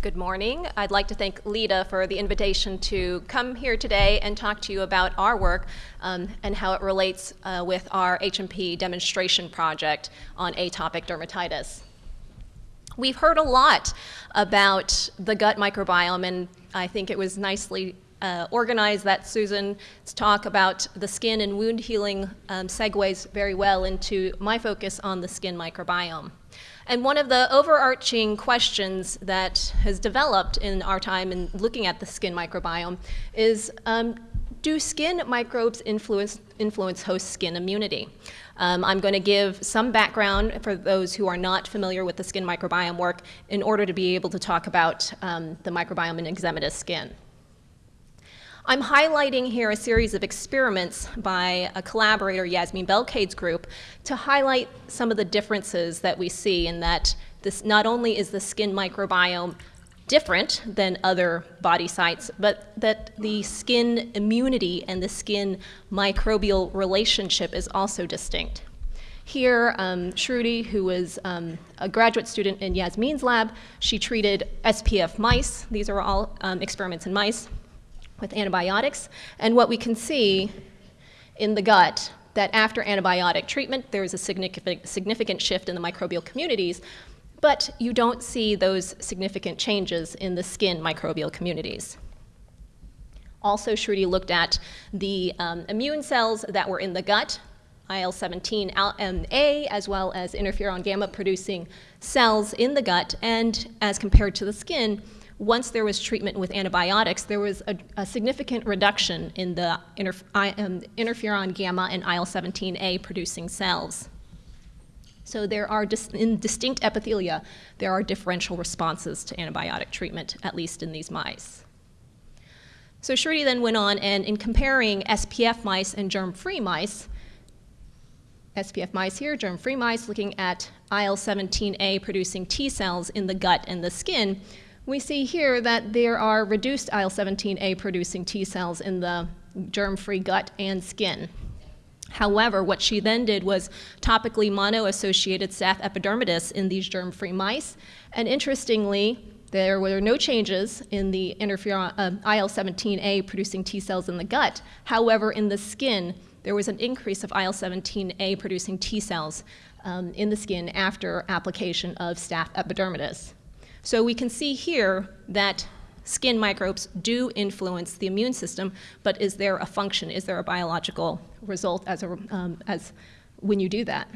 Good morning. I'd like to thank Lita for the invitation to come here today and talk to you about our work um, and how it relates uh, with our HMP demonstration project on atopic dermatitis. We've heard a lot about the gut microbiome, and I think it was nicely uh, organized that Susan's talk about the skin and wound healing um, segues very well into my focus on the skin microbiome. And one of the overarching questions that has developed in our time in looking at the skin microbiome is, um, do skin microbes influence, influence host skin immunity? Um, I'm going to give some background for those who are not familiar with the skin microbiome work in order to be able to talk about um, the microbiome in eczematous skin. I'm highlighting here a series of experiments by a collaborator, Yasmin Belkaid's group, to highlight some of the differences that we see in that this not only is the skin microbiome different than other body sites, but that the skin immunity and the skin microbial relationship is also distinct. Here, um, Shruti, who was um, a graduate student in Yasmin's lab, she treated SPF mice. These are all um, experiments in mice with antibiotics. And what we can see in the gut that after antibiotic treatment, there is a significant, shift in the microbial communities, but you don't see those significant changes in the skin microbial communities. Also, Shruti looked at the um, immune cells that were in the gut, IL-17A, as well as interferon gamma producing cells in the gut, and as compared to the skin, once there was treatment with antibiotics, there was a, a significant reduction in the um, interferon gamma and IL-17A producing cells. So there are, dis in distinct epithelia, there are differential responses to antibiotic treatment, at least in these mice. So Shruti then went on and in comparing SPF mice and germ-free mice, SPF mice here, germ-free mice, looking at IL-17A producing T cells in the gut and the skin, we see here that there are reduced IL-17A producing T cells in the germ-free gut and skin. However, what she then did was topically mono-associated staph epidermidis in these germ-free mice, and interestingly, there were no changes in the interferon uh, IL-17A producing T cells in the gut. However, in the skin, there was an increase of IL-17A producing T cells um, in the skin after application of staph epidermidis. So we can see here that skin microbes do influence the immune system, but is there a function? Is there a biological result as, a, um, as when you do that?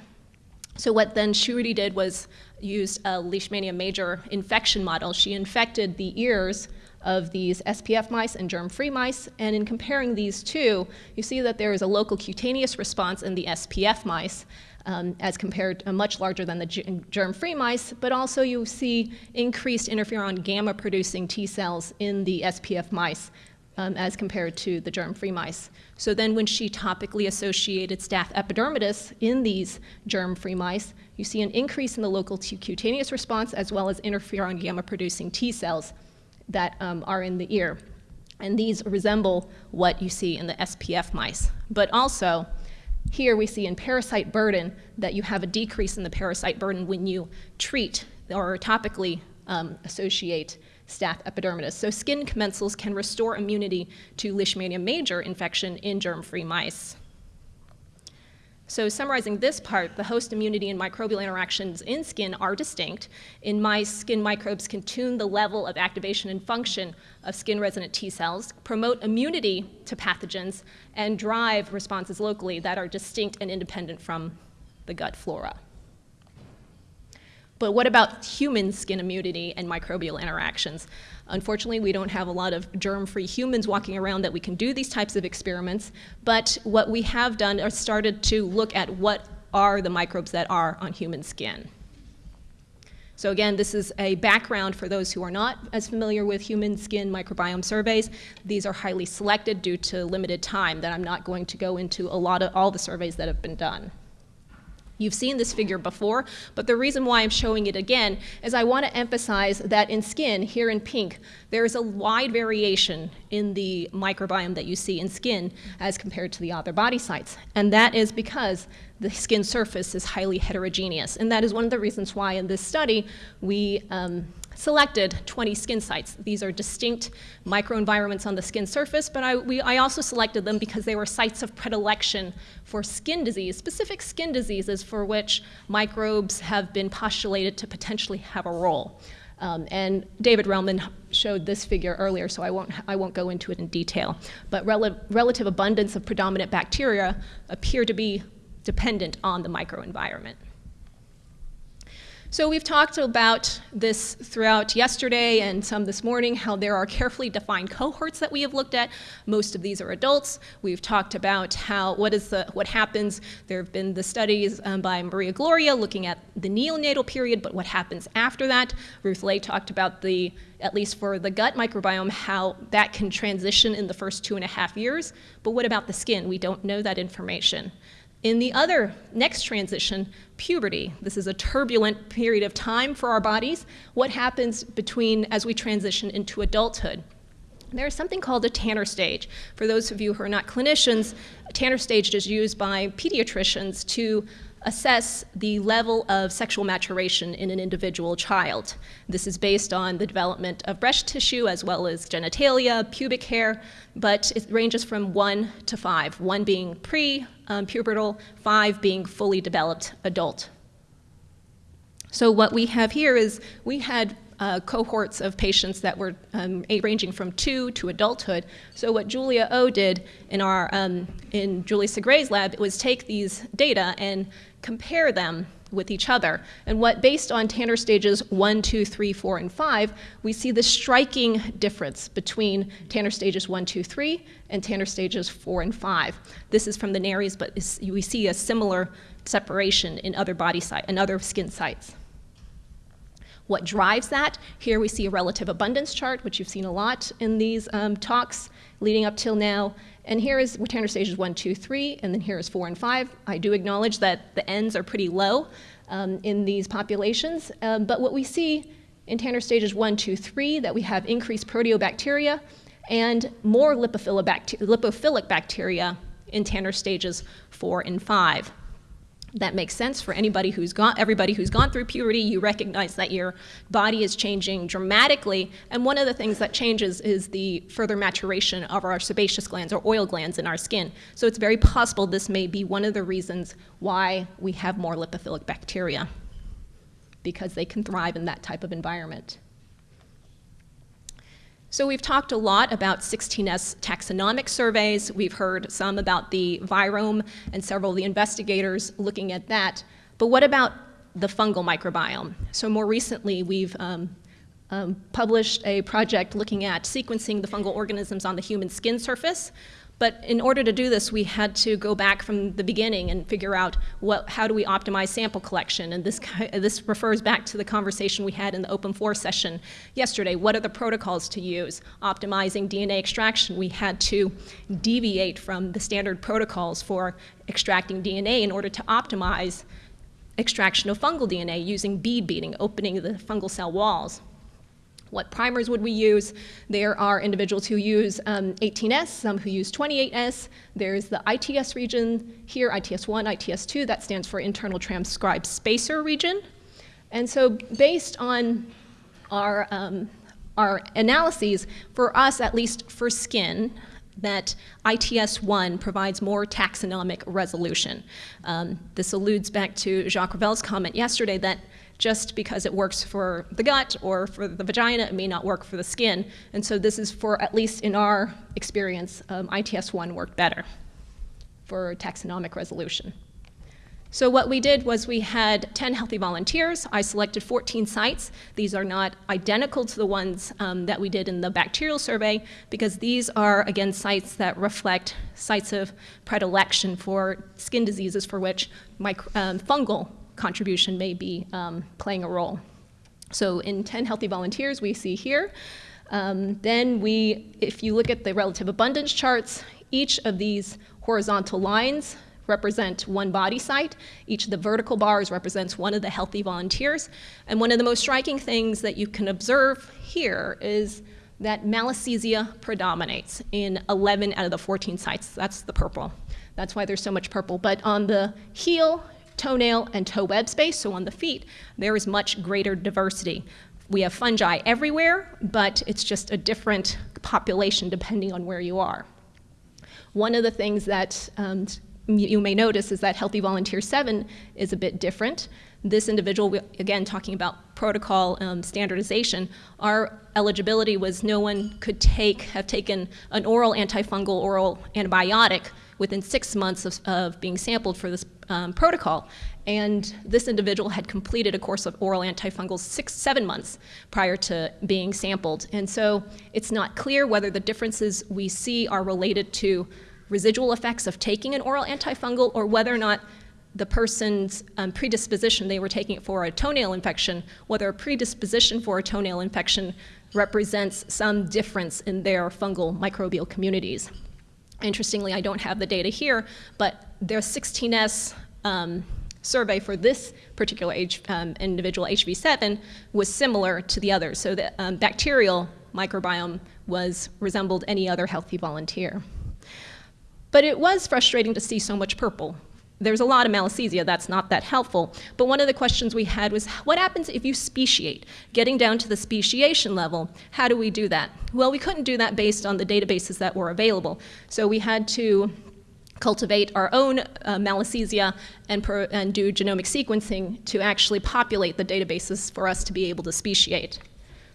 So what then Shruti did was used a Leishmania major infection model. She infected the ears of these SPF mice and germ-free mice, and in comparing these two, you see that there is a local cutaneous response in the SPF mice, um, as compared uh, much larger than the germ-free mice, but also you see increased interferon gamma producing T cells in the SPF mice um, as compared to the germ-free mice. So then when she topically associated staph epidermidis in these germ-free mice, you see an increase in the local cutaneous response as well as interferon gamma producing T cells that um, are in the ear. And these resemble what you see in the SPF mice. But also, here we see in parasite burden that you have a decrease in the parasite burden when you treat or topically um, associate staph epidermidis. So skin commensals can restore immunity to Leishmania major infection in germ-free mice. So summarizing this part, the host immunity and microbial interactions in skin are distinct. In mice, skin microbes can tune the level of activation and function of skin-resident T cells, promote immunity to pathogens, and drive responses locally that are distinct and independent from the gut flora. But what about human skin immunity and microbial interactions? Unfortunately, we don't have a lot of germ-free humans walking around that we can do these types of experiments, but what we have done is started to look at what are the microbes that are on human skin. So again, this is a background for those who are not as familiar with human skin microbiome surveys. These are highly selected due to limited time that I'm not going to go into a lot of all the surveys that have been done. You've seen this figure before, but the reason why I'm showing it again is I want to emphasize that in skin, here in pink, there is a wide variation in the microbiome that you see in skin as compared to the other body sites. And that is because the skin surface is highly heterogeneous. And that is one of the reasons why in this study we um, selected 20 skin sites. These are distinct microenvironments on the skin surface, but I, we, I also selected them because they were sites of predilection for skin disease, specific skin diseases for which microbes have been postulated to potentially have a role. Um, and David Relman showed this figure earlier, so I won't, I won't go into it in detail. But rel relative abundance of predominant bacteria appear to be dependent on the microenvironment. So we've talked about this throughout yesterday and some this morning, how there are carefully defined cohorts that we have looked at. Most of these are adults. We've talked about how what is the what happens. There have been the studies um, by Maria Gloria looking at the neonatal period, but what happens after that. Ruth Ley talked about the at least for the gut microbiome, how that can transition in the first two and a half years. But what about the skin? We don't know that information. In the other next transition, puberty. This is a turbulent period of time for our bodies. What happens between as we transition into adulthood? There's something called a Tanner stage. For those of you who are not clinicians, Tanner stage is used by pediatricians to assess the level of sexual maturation in an individual child. This is based on the development of breast tissue as well as genitalia, pubic hair, but it ranges from one to five, one being pre-pubertal, five being fully developed adult. So what we have here is we had uh, cohorts of patients that were um, ranging from two to adulthood. So what Julia O did in our um, in Julie Segre's lab was take these data and compare them with each other. And what, based on Tanner stages one, two, three, four, and five, we see the striking difference between Tanner stages one, two, three, and Tanner stages four and five. This is from the Nares, but we see a similar separation in other body site and other skin sites. What drives that? Here we see a relative abundance chart, which you've seen a lot in these um, talks leading up till now. And here is Tanner stages one, two, three, and then here is four and five. I do acknowledge that the ends are pretty low um, in these populations, um, but what we see in Tanner stages one, two, three, that we have increased proteobacteria and more lipophilic, bacteria, lipophilic bacteria in Tanner stages four and five that makes sense for anybody who's gone everybody who's gone through puberty. You recognize that your body is changing dramatically. And one of the things that changes is the further maturation of our sebaceous glands or oil glands in our skin. So it's very possible this may be one of the reasons why we have more lipophilic bacteria because they can thrive in that type of environment so we've talked a lot about 16S taxonomic surveys. We've heard some about the virome and several of the investigators looking at that. But what about the fungal microbiome? So more recently, we've um, um, published a project looking at sequencing the fungal organisms on the human skin surface. But in order to do this, we had to go back from the beginning and figure out what, how do we optimize sample collection. And this, this refers back to the conversation we had in the Open floor session yesterday. What are the protocols to use? Optimizing DNA extraction, we had to deviate from the standard protocols for extracting DNA in order to optimize extraction of fungal DNA using bead beating, opening the fungal cell walls. What primers would we use? There are individuals who use um, 18S, some who use 28S. There's the ITS region here, ITS1, ITS2, that stands for internal transcribed spacer region. And so based on our, um, our analyses, for us, at least for skin, that ITS1 provides more taxonomic resolution. Um, this alludes back to Jacques Ravel's comment yesterday that just because it works for the gut or for the vagina, it may not work for the skin. And so this is for, at least in our experience, um, ITS1 worked better for taxonomic resolution. So what we did was we had 10 healthy volunteers. I selected 14 sites. These are not identical to the ones um, that we did in the bacterial survey because these are, again, sites that reflect sites of predilection for skin diseases for which um, fungal contribution may be um, playing a role. So in 10 healthy volunteers, we see here. Um, then we, if you look at the relative abundance charts, each of these horizontal lines represent one body site. Each of the vertical bars represents one of the healthy volunteers. And one of the most striking things that you can observe here is that malassezia predominates in 11 out of the 14 sites. That's the purple. That's why there's so much purple. But on the heel, toenail, and toe web space, so on the feet, there is much greater diversity. We have fungi everywhere, but it's just a different population depending on where you are. One of the things that um, you may notice is that Healthy Volunteer 7 is a bit different. This individual, again, talking about protocol um, standardization, our eligibility was no one could take, have taken an oral antifungal oral antibiotic within six months of, of being sampled for this um, protocol. And this individual had completed a course of oral antifungals six, seven months prior to being sampled. And so it's not clear whether the differences we see are related to residual effects of taking an oral antifungal or whether or not the person's um, predisposition, they were taking it for a toenail infection, whether a predisposition for a toenail infection represents some difference in their fungal microbial communities. Interestingly, I don't have the data here, but their 16S um, survey for this particular um, individual HV7 was similar to the others. So the um, bacterial microbiome was resembled any other healthy volunteer. But it was frustrating to see so much purple. There's a lot of malassezia, that's not that helpful. But one of the questions we had was, what happens if you speciate? Getting down to the speciation level, how do we do that? Well, we couldn't do that based on the databases that were available. So we had to cultivate our own uh, malassezia and, and do genomic sequencing to actually populate the databases for us to be able to speciate.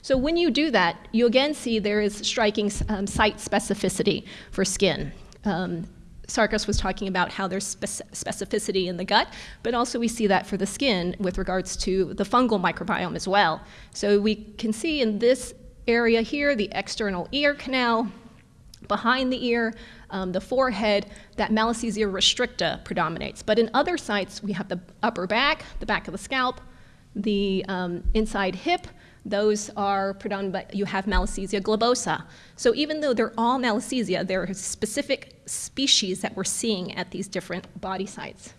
So when you do that, you again see there is striking um, site specificity for skin. Um, Sarkis was talking about how there's specificity in the gut, but also we see that for the skin with regards to the fungal microbiome as well. So we can see in this area here, the external ear canal, behind the ear, um, the forehead, that Malassezia restricta predominates. But in other sites, we have the upper back, the back of the scalp, the um, inside hip, those are predominant, but you have Malassezia globosa. So even though they're all Malassezia, there are specific species that we're seeing at these different body sites.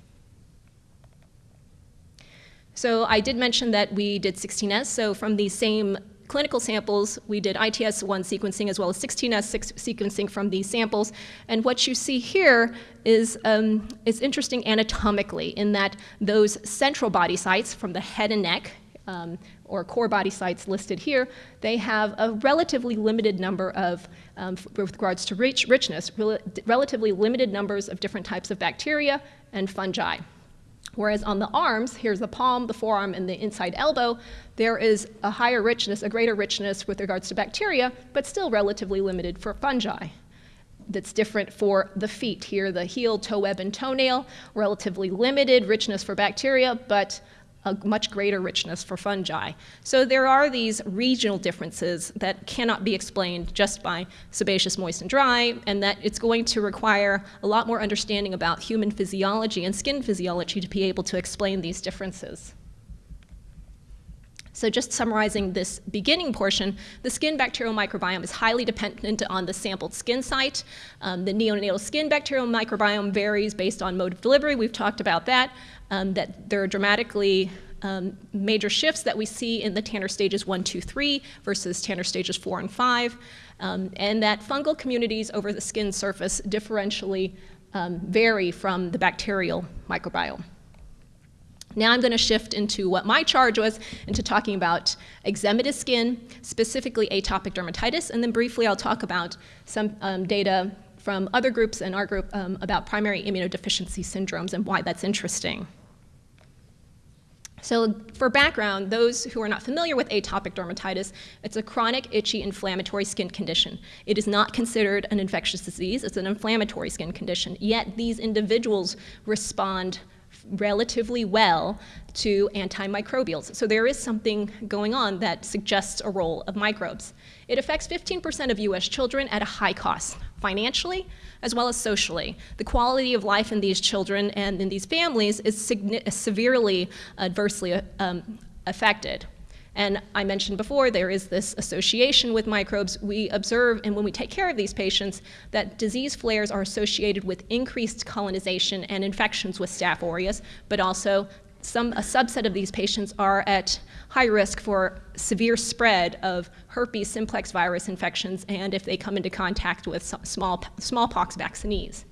So I did mention that we did 16S, so from these same clinical samples, we did ITS1 sequencing as well as 16S sequencing from these samples. And what you see here is, um, is interesting anatomically in that those central body sites from the head and neck um, or core body sites listed here, they have a relatively limited number of, um, with regards to rich, richness, rel relatively limited numbers of different types of bacteria and fungi. Whereas on the arms, here's the palm, the forearm, and the inside elbow, there is a higher richness, a greater richness with regards to bacteria, but still relatively limited for fungi. That's different for the feet. Here, the heel, toe web, and toenail, relatively limited richness for bacteria, but a much greater richness for fungi. So there are these regional differences that cannot be explained just by sebaceous, moist, and dry, and that it's going to require a lot more understanding about human physiology and skin physiology to be able to explain these differences. So just summarizing this beginning portion, the skin bacterial microbiome is highly dependent on the sampled skin site. Um, the neonatal skin bacterial microbiome varies based on mode of delivery. We've talked about that um, that there are dramatically um, major shifts that we see in the Tanner stages 1, 2, 3 versus Tanner stages 4 and 5, um, and that fungal communities over the skin surface differentially um, vary from the bacterial microbiome. Now I'm going to shift into what my charge was, into talking about eczematous skin, specifically atopic dermatitis, and then briefly I'll talk about some um, data from other groups and our group um, about primary immunodeficiency syndromes and why that's interesting. So for background, those who are not familiar with atopic dermatitis, it's a chronic, itchy, inflammatory skin condition. It is not considered an infectious disease, it's an inflammatory skin condition. Yet these individuals respond relatively well to antimicrobials. So there is something going on that suggests a role of microbes. It affects 15% of US children at a high cost, financially as well as socially. The quality of life in these children and in these families is severely adversely um, affected. And I mentioned before, there is this association with microbes. We observe, and when we take care of these patients, that disease flares are associated with increased colonization and infections with Staph aureus, but also some, a subset of these patients are at high risk for severe spread of herpes simplex virus infections and if they come into contact with small, smallpox vaccinees.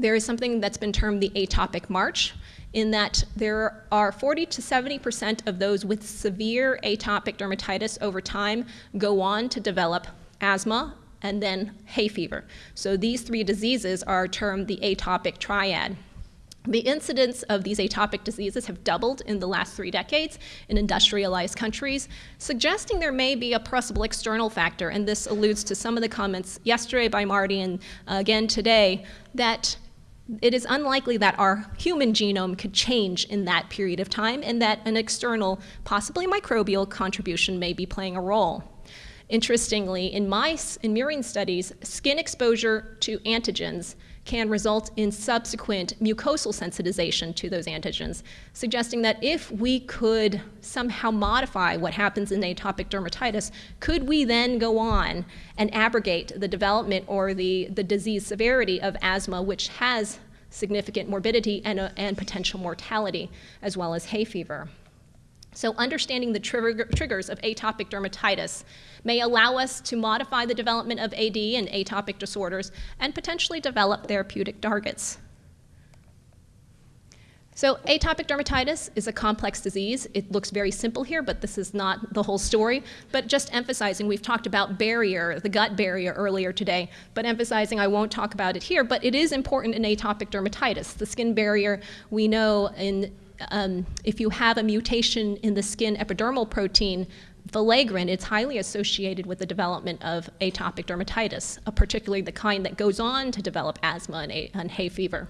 There is something that's been termed the atopic march, in that there are 40 to 70% of those with severe atopic dermatitis over time go on to develop asthma and then hay fever. So these three diseases are termed the atopic triad. The incidence of these atopic diseases have doubled in the last three decades in industrialized countries, suggesting there may be a possible external factor, and this alludes to some of the comments yesterday by Marty and uh, again today, that it is unlikely that our human genome could change in that period of time and that an external, possibly microbial contribution may be playing a role. Interestingly, in mice, in murine studies, skin exposure to antigens can result in subsequent mucosal sensitization to those antigens, suggesting that if we could somehow modify what happens in atopic dermatitis, could we then go on and abrogate the development or the, the disease severity of asthma, which has significant morbidity and, uh, and potential mortality, as well as hay fever. So understanding the trigger, triggers of atopic dermatitis may allow us to modify the development of AD and atopic disorders and potentially develop therapeutic targets. So atopic dermatitis is a complex disease. It looks very simple here, but this is not the whole story. But just emphasizing, we've talked about barrier, the gut barrier earlier today, but emphasizing I won't talk about it here, but it is important in atopic dermatitis. The skin barrier, we know in um, if you have a mutation in the skin epidermal protein, filaggrin, it's highly associated with the development of atopic dermatitis, uh, particularly the kind that goes on to develop asthma and, and hay fever.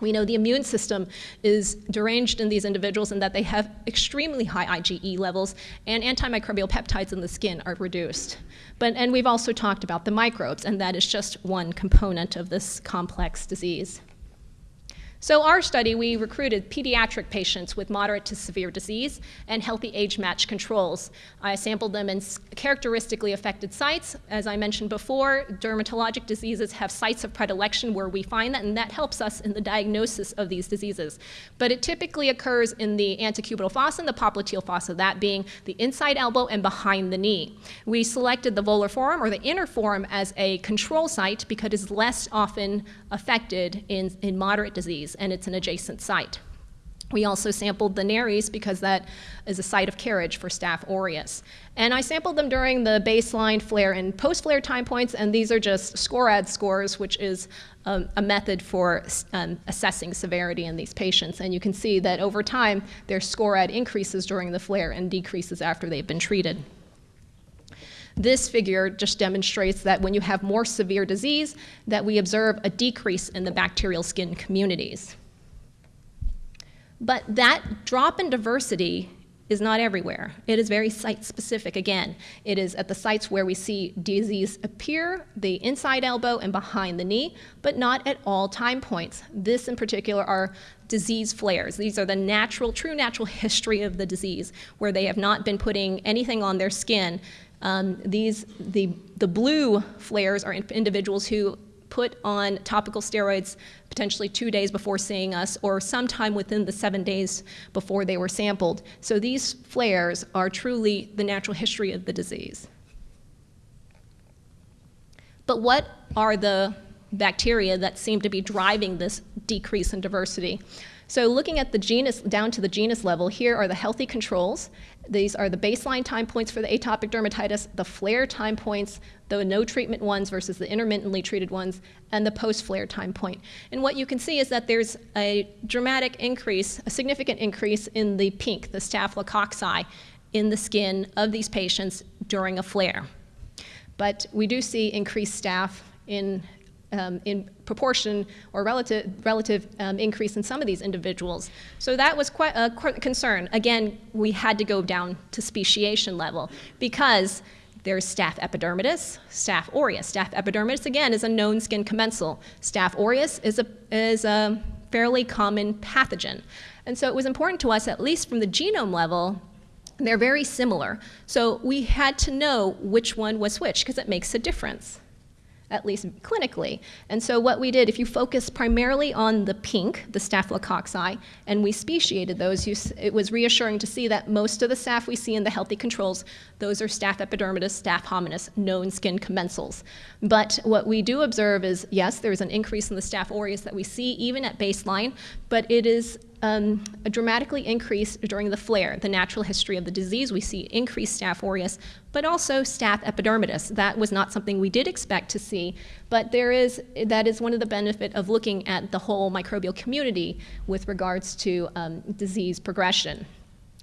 We know the immune system is deranged in these individuals and that they have extremely high IgE levels and antimicrobial peptides in the skin are reduced. But, and we've also talked about the microbes, and that is just one component of this complex disease. So our study, we recruited pediatric patients with moderate to severe disease and healthy age-matched controls. I sampled them in characteristically affected sites. As I mentioned before, dermatologic diseases have sites of predilection where we find that, and that helps us in the diagnosis of these diseases. But it typically occurs in the antecubital fossa and the popliteal fossa, that being the inside elbow and behind the knee. We selected the volar forearm or the inner forearm as a control site because it is less often affected in, in moderate disease disease, and it's an adjacent site. We also sampled the nares because that is a site of carriage for Staph aureus. And I sampled them during the baseline flare and post-flare time points, and these are just SCORAD scores, which is um, a method for um, assessing severity in these patients. And you can see that over time, their SCORAD increases during the flare and decreases after they've been treated. This figure just demonstrates that when you have more severe disease, that we observe a decrease in the bacterial skin communities. But that drop in diversity is not everywhere. It is very site specific again. It is at the sites where we see disease appear, the inside elbow and behind the knee, but not at all time points. This in particular are disease flares. These are the natural, true natural history of the disease, where they have not been putting anything on their skin um, these, the, the blue flares are individuals who put on topical steroids potentially two days before seeing us or sometime within the seven days before they were sampled. So these flares are truly the natural history of the disease. But what are the bacteria that seem to be driving this decrease in diversity? So looking at the genus, down to the genus level, here are the healthy controls. These are the baseline time points for the atopic dermatitis, the flare time points, the no treatment ones versus the intermittently treated ones, and the post-flare time point. And what you can see is that there's a dramatic increase, a significant increase in the pink, the staphylococci, in the skin of these patients during a flare. But we do see increased staph in um, in proportion or relative, relative um, increase in some of these individuals. So that was quite a concern. Again, we had to go down to speciation level because there's staph epidermidis, staph aureus. Staph epidermidis, again, is a known skin commensal. Staph aureus is a, is a fairly common pathogen. And so it was important to us, at least from the genome level, they're very similar. So we had to know which one was which because it makes a difference at least clinically. And so what we did, if you focus primarily on the pink, the staphylococci, and we speciated those, you, it was reassuring to see that most of the staph we see in the healthy controls, those are staph epidermidis, staph hominis, known skin commensals. But what we do observe is, yes, there's an increase in the staph aureus that we see even at baseline, but it is um, a dramatically increased during the flare, the natural history of the disease. We see increased staph aureus, but also staph epidermidis. That was not something we did expect to see, but there is, that is one of the benefit of looking at the whole microbial community with regards to um, disease progression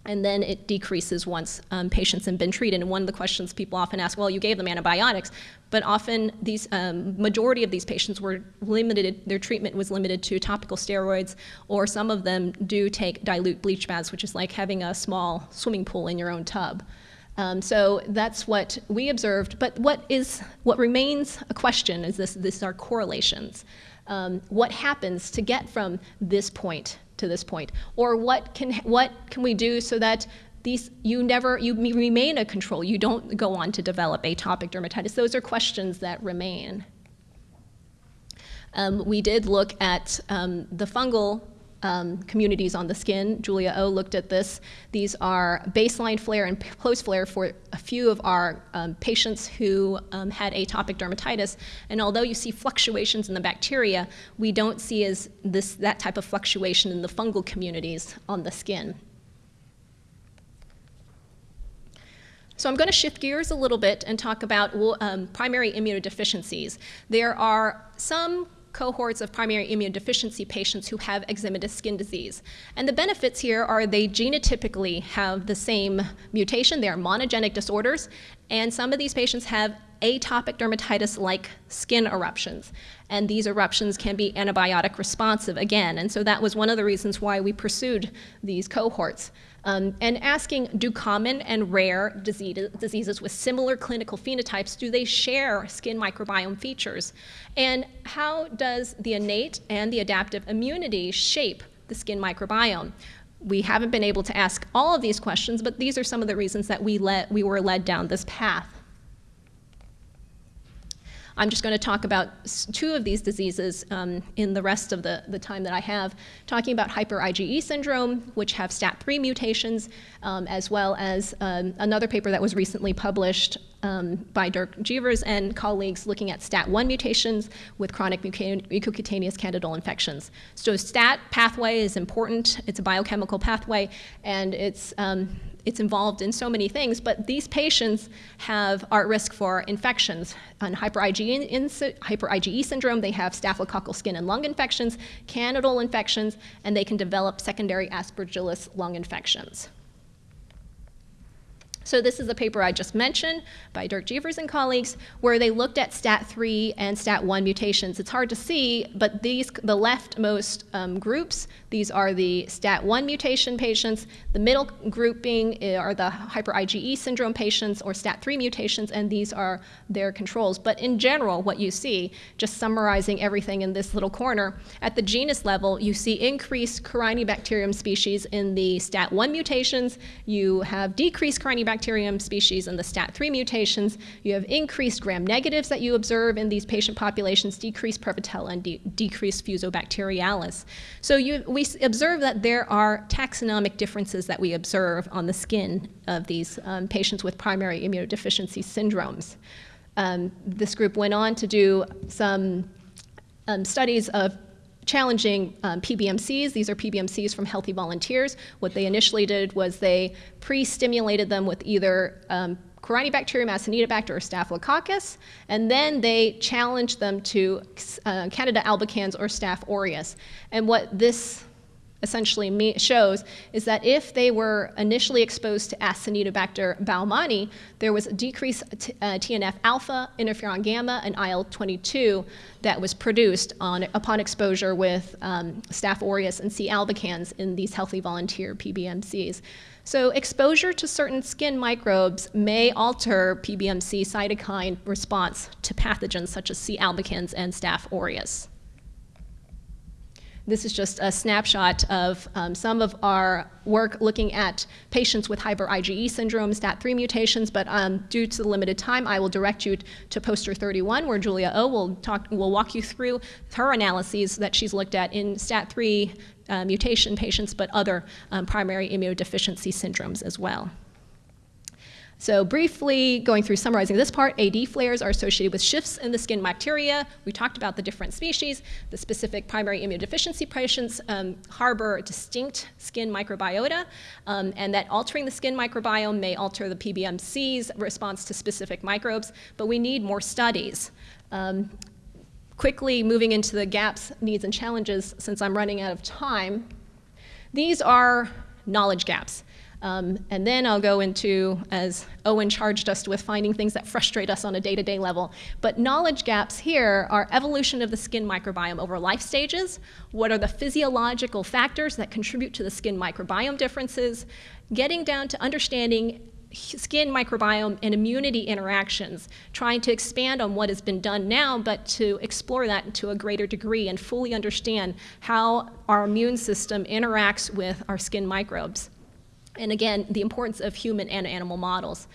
and then it decreases once um, patients have been treated. And one of the questions people often ask, well, you gave them antibiotics, but often these um, majority of these patients were limited, their treatment was limited to topical steroids, or some of them do take dilute bleach baths, which is like having a small swimming pool in your own tub. Um, so that's what we observed. But what is what remains a question is this: this are correlations. Um, what happens to get from this point to this point? Or what can, what can we do so that these, you never, you remain a control, you don't go on to develop atopic dermatitis? Those are questions that remain. Um, we did look at um, the fungal um, communities on the skin. Julia O looked at this. These are baseline flare and post flare for a few of our um, patients who um, had atopic dermatitis. And although you see fluctuations in the bacteria, we don't see as this, that type of fluctuation in the fungal communities on the skin. So I'm going to shift gears a little bit and talk about um, primary immunodeficiencies. There are some cohorts of primary immunodeficiency patients who have eczematous skin disease. And the benefits here are they genotypically have the same mutation. They are monogenic disorders. And some of these patients have atopic dermatitis-like skin eruptions. And these eruptions can be antibiotic responsive again. And so that was one of the reasons why we pursued these cohorts. Um, and asking, do common and rare disease, diseases with similar clinical phenotypes, do they share skin microbiome features? And how does the innate and the adaptive immunity shape the skin microbiome? We haven't been able to ask all of these questions, but these are some of the reasons that we, let, we were led down this path. I'm just going to talk about two of these diseases um, in the rest of the, the time that I have, talking about hyper IgE syndrome, which have STAT3 mutations, um, as well as um, another paper that was recently published um, by Dirk Gevers and colleagues looking at STAT1 mutations with chronic mucocutaneous candidal infections. So STAT pathway is important. It's a biochemical pathway, and it's um, it's involved in so many things, but these patients have, are at risk for infections. On hyper IgE, hyper IgE syndrome, they have staphylococcal skin and lung infections, candidal infections, and they can develop secondary aspergillus lung infections. So this is a paper I just mentioned by Dirk Gevers and colleagues, where they looked at STAT3 and STAT1 mutations. It's hard to see, but these, the leftmost um, groups, these are the STAT1 mutation patients. The middle grouping eh, are the hyper IgE syndrome patients or STAT3 mutations, and these are their controls. But in general, what you see, just summarizing everything in this little corner, at the genus level, you see increased Corynebacterium species in the STAT1 mutations. You have decreased Corynebacterium species in the STAT3 mutations, you have increased gram-negatives that you observe in these patient populations, decreased Prevotella and de decreased Fusobacteriales. So you, we observe that there are taxonomic differences that we observe on the skin of these um, patients with primary immunodeficiency syndromes. Um, this group went on to do some um, studies of challenging um, PBMCs. These are PBMCs from healthy volunteers. What they initially did was they pre-stimulated them with either um, Corynebacterium acinetobacter or Staphylococcus, and then they challenged them to uh, Candida albicans or Staph aureus. And what this essentially shows is that if they were initially exposed to Acinetobacter baumannii, there was a decrease uh, TNF alpha, interferon gamma, and IL-22 that was produced on, upon exposure with um, Staph aureus and C. albicans in these healthy volunteer PBMCs. So exposure to certain skin microbes may alter PBMC cytokine response to pathogens such as C. albicans and Staph aureus. This is just a snapshot of um, some of our work looking at patients with hyper IgE syndrome, STAT3 mutations, but um, due to the limited time, I will direct you to poster 31, where Julia O will, talk, will walk you through her analyses that she's looked at in STAT3 uh, mutation patients, but other um, primary immunodeficiency syndromes as well. So briefly going through summarizing this part, AD flares are associated with shifts in the skin bacteria. We talked about the different species. The specific primary immunodeficiency patients um, harbor distinct skin microbiota, um, and that altering the skin microbiome may alter the PBMC's response to specific microbes, but we need more studies. Um, quickly moving into the gaps, needs, and challenges, since I'm running out of time, these are knowledge gaps. Um, and then I'll go into, as Owen charged us with, finding things that frustrate us on a day to day level. But knowledge gaps here are evolution of the skin microbiome over life stages. What are the physiological factors that contribute to the skin microbiome differences? Getting down to understanding skin microbiome and immunity interactions, trying to expand on what has been done now, but to explore that to a greater degree and fully understand how our immune system interacts with our skin microbes. And again, the importance of human and animal models.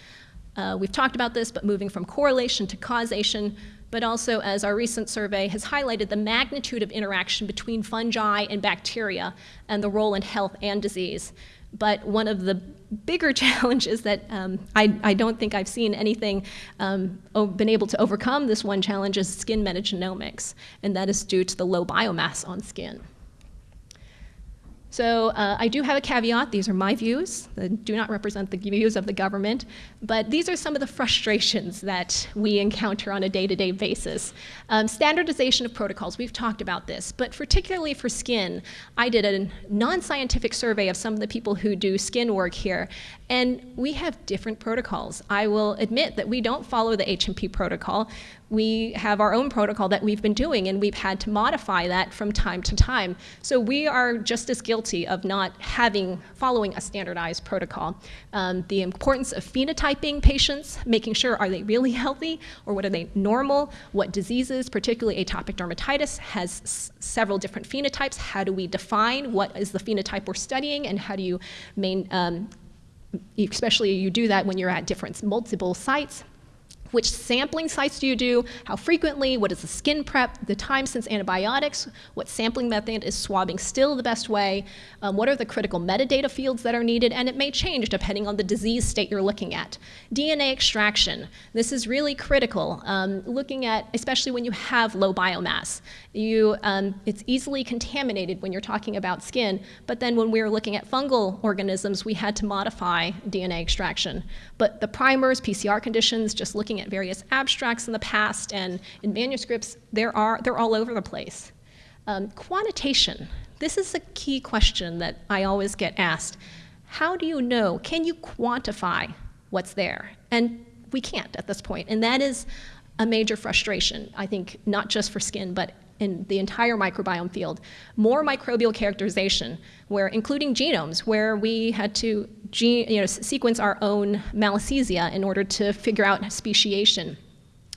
Uh, we've talked about this, but moving from correlation to causation, but also as our recent survey has highlighted the magnitude of interaction between fungi and bacteria and the role in health and disease. But one of the bigger challenges that um, I, I, don't think I've seen anything um, been able to overcome this one challenge is skin metagenomics, and that is due to the low biomass on skin. So uh, I do have a caveat. These are my views. They do not represent the views of the government. But these are some of the frustrations that we encounter on a day-to-day -day basis. Um, standardization of protocols, we've talked about this. But particularly for skin, I did a non-scientific survey of some of the people who do skin work here. And we have different protocols. I will admit that we don't follow the HMP protocol we have our own protocol that we've been doing and we've had to modify that from time to time. So we are just as guilty of not having, following a standardized protocol. Um, the importance of phenotyping patients, making sure are they really healthy or what are they normal, what diseases, particularly atopic dermatitis, has several different phenotypes. How do we define what is the phenotype we're studying and how do you main, um, especially you do that when you're at different multiple sites. Which sampling sites do you do? How frequently? What is the skin prep? The time since antibiotics? What sampling method is swabbing still the best way? Um, what are the critical metadata fields that are needed? And it may change depending on the disease state you're looking at. DNA extraction. This is really critical. Um, looking at, especially when you have low biomass. You, um, it's easily contaminated when you're talking about skin, but then when we were looking at fungal organisms, we had to modify DNA extraction. But the primers, PCR conditions, just looking looking at various abstracts in the past and in manuscripts, there are, they're all over the place. Um, quantitation, this is a key question that I always get asked. How do you know, can you quantify what's there? And we can't at this point, and that is a major frustration, I think, not just for skin, but in the entire microbiome field. More microbial characterization, where including genomes, where we had to gene, you know, sequence our own Malassezia in order to figure out speciation.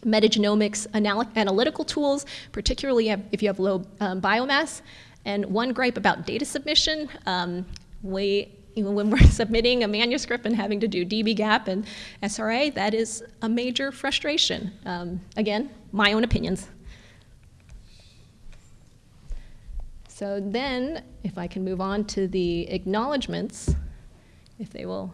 Metagenomics anal analytical tools, particularly if you have low um, biomass. And one gripe about data submission, um, we, when we're submitting a manuscript and having to do dbGaP and SRA, that is a major frustration. Um, again, my own opinions. So then, if I can move on to the acknowledgments, if they will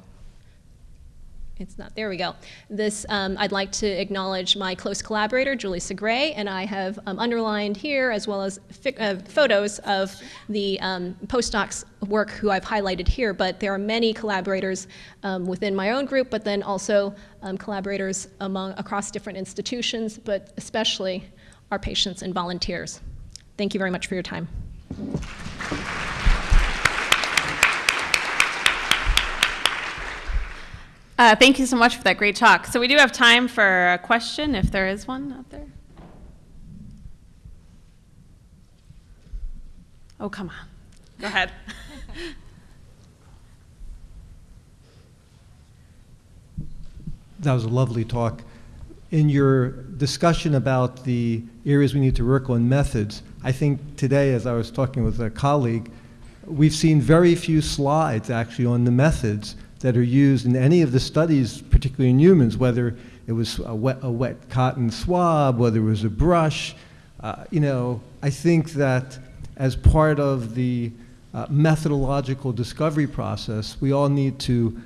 it's not, there we go. This, um, I'd like to acknowledge my close collaborator, Julie Segre, and I have um, underlined here, as well as uh, photos of the um, postdocs work who I've highlighted here, but there are many collaborators um, within my own group, but then also um, collaborators among, across different institutions, but especially our patients and volunteers. Thank you very much for your time. Uh, thank you so much for that great talk. So we do have time for a question, if there is one out there. Oh, come on. Go ahead. that was a lovely talk. In your discussion about the areas we need to work on methods, I think today, as I was talking with a colleague, we've seen very few slides actually on the methods that are used in any of the studies, particularly in humans, whether it was a wet, a wet cotton swab, whether it was a brush. Uh, you know, I think that as part of the uh, methodological discovery process, we all need to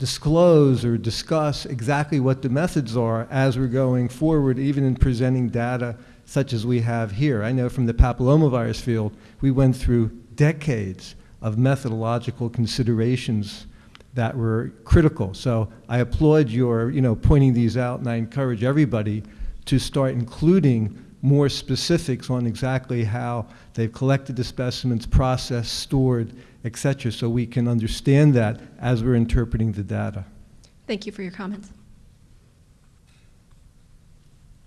disclose or discuss exactly what the methods are as we're going forward, even in presenting data such as we have here. I know from the papillomavirus field, we went through decades of methodological considerations that were critical. So I applaud your, you know, pointing these out, and I encourage everybody to start including more specifics on exactly how they've collected the specimens, processed, stored, et cetera, so we can understand that as we're interpreting the data. Thank you for your comments.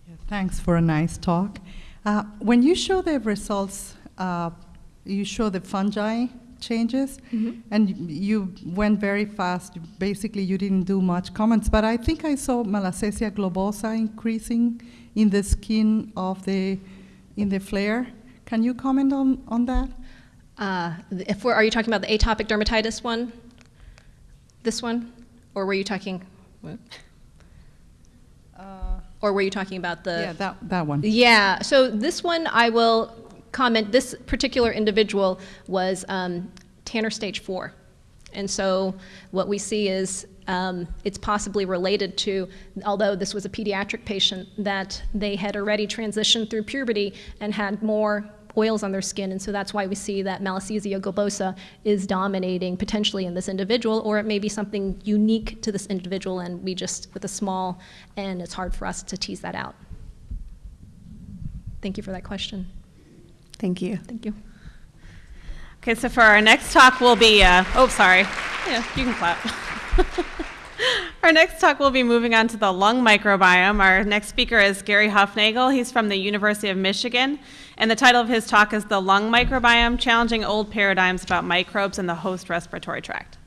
Yeah, Thanks for a nice talk. Uh, When you show the results, uh, you show the fungi changes, and you went very fast. Basically, you didn't do much comments, but I think I saw Malassezia globosa increasing in the skin of the, in the flare. Can you comment on, on that? Uh, if we're, are you talking about the atopic dermatitis one? This one? Or were you talking, or were you talking about the? Yeah, that, that one. Yeah, so this one I will comment, this particular individual was um, Tanner stage four. And so what we see is um, it's possibly related to, although this was a pediatric patient, that they had already transitioned through puberty and had more oils on their skin. And so that's why we see that Malassezia globosa is dominating potentially in this individual, or it may be something unique to this individual and we just, with a small N, it's hard for us to tease that out. Thank you for that question. Thank you. Thank you. Okay, so for our next talk we'll be, uh, oh, sorry. Yeah, you can clap. our next talk will be moving on to the lung microbiome. Our next speaker is Gary Huffnagle. He's from the University of Michigan. And the title of his talk is The Lung Microbiome Challenging Old Paradigms About Microbes in the Host Respiratory Tract.